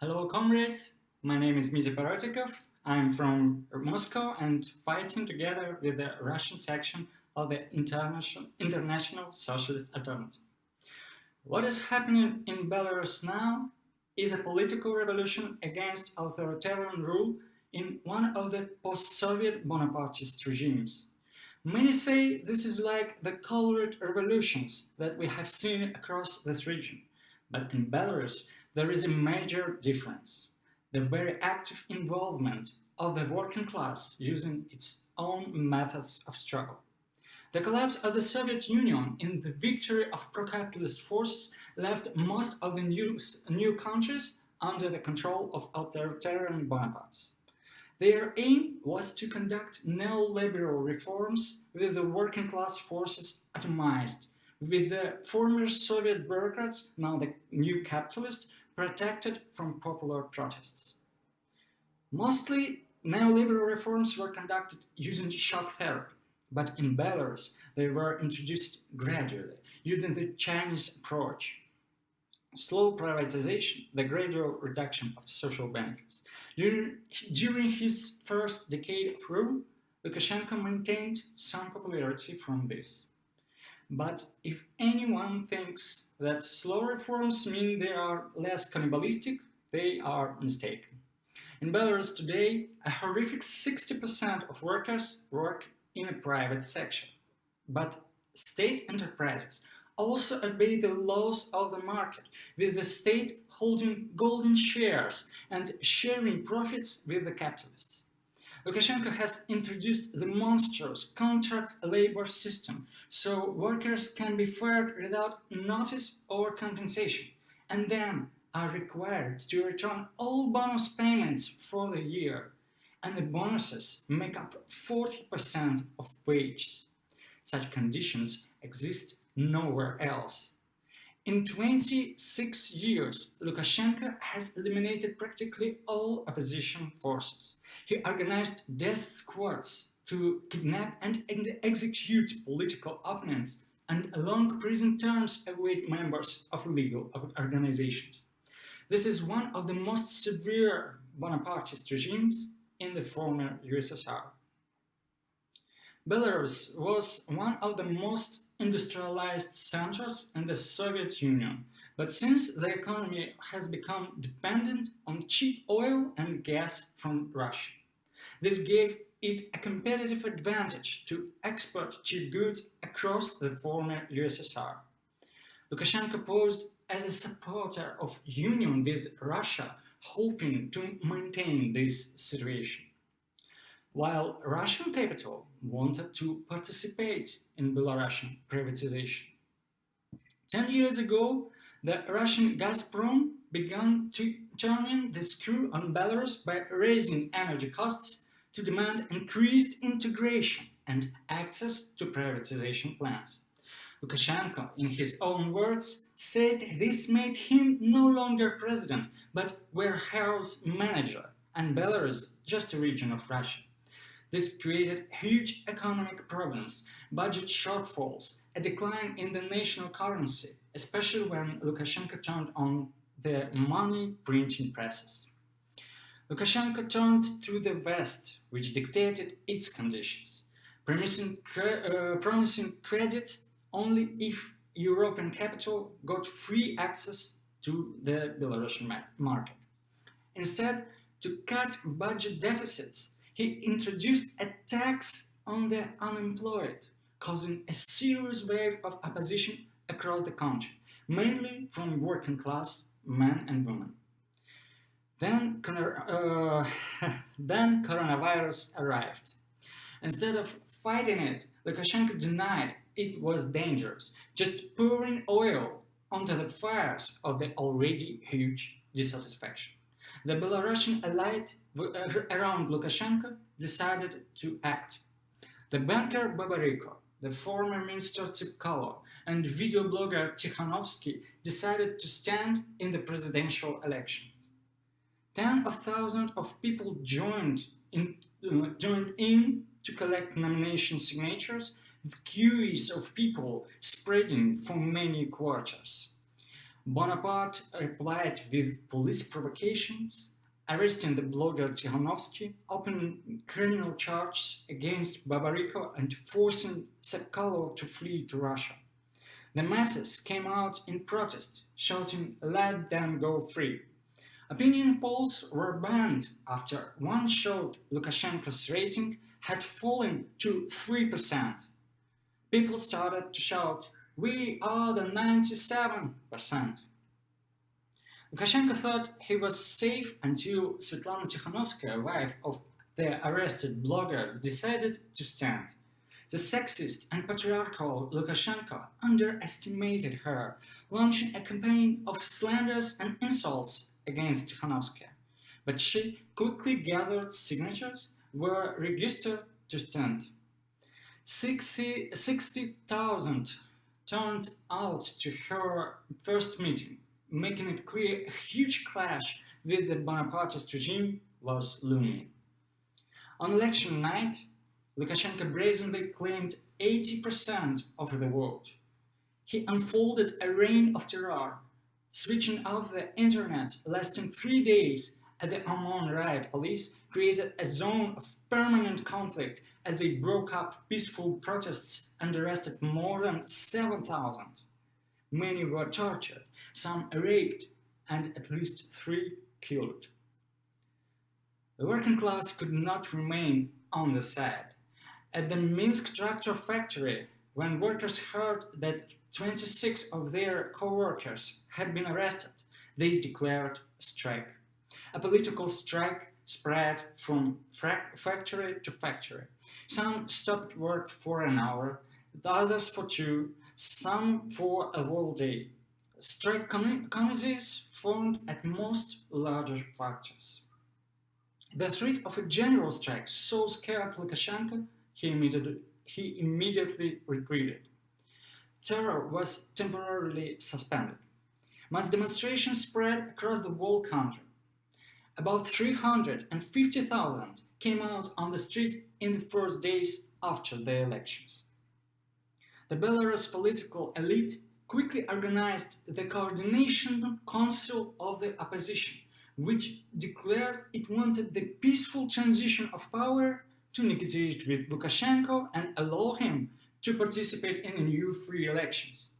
Hello comrades, my name is Mitya Parotykov. I'm from Moscow and fighting together with the Russian section of the International, International Socialist Alternative. What is happening in Belarus now is a political revolution against authoritarian rule in one of the post-Soviet Bonapartist regimes. Many say this is like the colored revolutions that we have seen across this region. But in Belarus, there is a major difference. The very active involvement of the working class using its own methods of struggle. The collapse of the Soviet Union and the victory of pro-capitalist forces left most of the new, new countries under the control of authoritarian Bonapartes. Their aim was to conduct neoliberal reforms with the working class forces atomized, with the former Soviet bureaucrats, now the new capitalists, protected from popular protests. Mostly, neoliberal reforms were conducted using shock therapy, but in Belarus they were introduced gradually, using the Chinese approach. Slow privatization, the gradual reduction of social benefits, during, his first decade of rule, Lukashenko maintained some popularity from this. But if anyone thinks that slow reforms mean they are less cannibalistic, they are mistaken. In Belarus today, a horrific 60% of workers work in a private sector. But state enterprises also obey the laws of the market, with the state holding golden shares and sharing profits with the capitalists. Lukashenko has introduced the monstrous contract labor system, so workers can be fired without notice or compensation, and then are required to return all bonus payments for the year, and the bonuses make up 40% of wages. Such conditions exist nowhere else. In 26 years, Lukashenko has eliminated practically all opposition forces. He organized death squads to kidnap and execute political opponents and long prison terms await members of legal organizations. This is one of the most severe Bonapartist regimes in the former USSR. Belarus was one of the most industrialized centers in the Soviet Union, but since the economy has become dependent on cheap oil and gas from Russia. This gave it a competitive advantage to export cheap goods across the former USSR. Lukashenko posed as a supporter of union with Russia, hoping to maintain this situation while Russian capital wanted to participate in Belarusian privatization. Ten years ago, the Russian Gazprom began to turn the screw on Belarus by raising energy costs to demand increased integration and access to privatization plans. Lukashenko, in his own words, said this made him no longer president, but warehouse manager, and Belarus just a region of Russia. This created huge economic problems, budget shortfalls, a decline in the national currency, especially when Lukashenko turned on the money printing presses. Lukashenko turned to the West, which dictated its conditions, promising, cre uh, promising credits only if European capital got free access to the Belarusian market. Instead, to cut budget deficits, he introduced a tax on the unemployed, causing a serious wave of opposition across the country, mainly from working class men and women. Then, uh, then coronavirus arrived. Instead of fighting it, Lukashenko denied it was dangerous, just pouring oil onto the fires of the already huge dissatisfaction. The Belarusian elite around Lukashenko decided to act. The banker Babariko, the former minister Tsepkalo, and video blogger Tikhanovsky decided to stand in the presidential election. Tens of thousands of people joined in, uh, joined in to collect nomination signatures, with queues of people spreading for many quarters. Bonaparte replied with police provocations, arresting the blogger Tikhanovsky, opening criminal charges against Babariko and forcing Tsakalov to flee to Russia. The masses came out in protest, shouting, let them go free. Opinion polls were banned after one showed Lukashenko's rating had fallen to 3%. People started to shout, we are the 97%. Lukashenko thought he was safe until Svetlana Tikhanovskaya, wife of the arrested blogger, decided to stand. The sexist and patriarchal Lukashenko underestimated her, launching a campaign of slanders and insults against Tikhanovskaya. But she quickly gathered signatures were registered to stand. 60,000 60, turned out to her first meeting, making it clear a huge clash with the Bonapartist regime was looming. On election night, Lukashenko brazenly claimed 80% of the vote. He unfolded a reign of terror, switching off the internet lasting three days at the OMON riot police created a zone of permanent conflict as they broke up peaceful protests and arrested more than 7,000. Many were tortured, some raped, and at least three killed. The working class could not remain on the side. At the Minsk tractor factory, when workers heard that 26 of their co-workers had been arrested, they declared a strike. A political strike spread from factory to factory. Some stopped work for an hour, the others for two, some for a whole day. Strike committees formed at most larger factories. The threat of a general strike so scared Lukashenko, he immediately, he immediately retreated. Terror was temporarily suspended. Mass demonstrations spread across the whole country. About 350,000 came out on the street in the first days after the elections. The Belarus political elite quickly organized the Coordination Council of the Opposition, which declared it wanted the peaceful transition of power to negotiate with Lukashenko and allow him to participate in new free elections.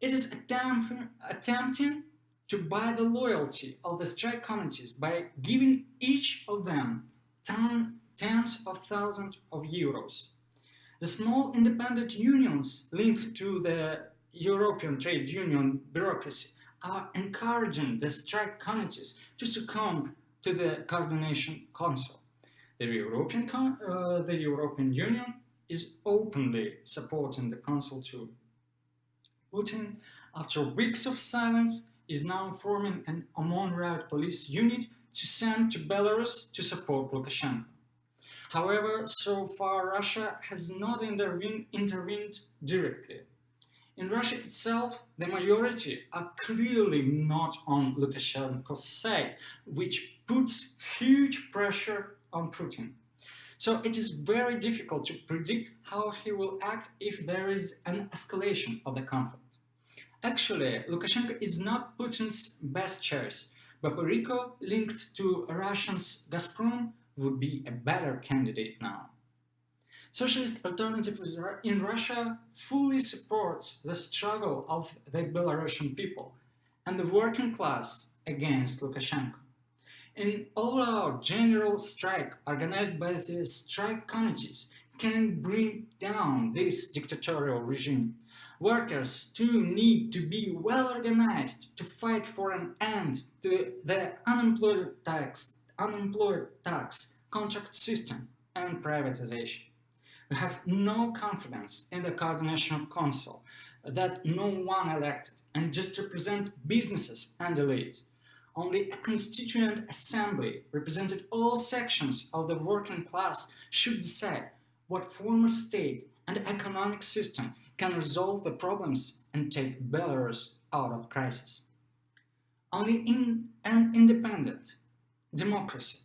It is attempt, attempting to buy the loyalty of the strike committees by giving each of them ten, tens of thousands of euros. The small independent unions linked to the European trade union bureaucracy are encouraging the strike committees to succumb to the coordination council. The European, uh, the European Union is openly supporting the council too. Putin, after weeks of silence, is now forming an OMON Riot Police unit to send to Belarus to support Lukashenko. However, so far Russia has not intervened, intervened directly. In Russia itself, the majority are clearly not on Lukashenko's side, which puts huge pressure on Putin. So it is very difficult to predict how he will act if there is an escalation of the conflict. Actually, Lukashenko is not Putin's best choice. Babariko, linked to Russians Gazprom, would be a better candidate now. Socialist Alternative in Russia fully supports the struggle of the Belarusian people and the working class against Lukashenko. An all-out general strike organized by the strike committees can bring down this dictatorial regime Workers too need to be well organized to fight for an end to the unemployed tax, unemployed tax, contract system and privatization. Have no confidence in the Coordination Council that no one elected and just represent businesses and elite. Only a constituent assembly represented all sections of the working class should decide what form of state and economic system can resolve the problems and take Belarus out of crisis. Only in an independent, democratic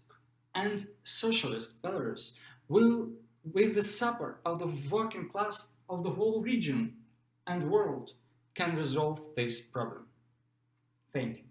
and socialist Belarus will, with the support of the working class of the whole region and world can resolve this problem. Thank you.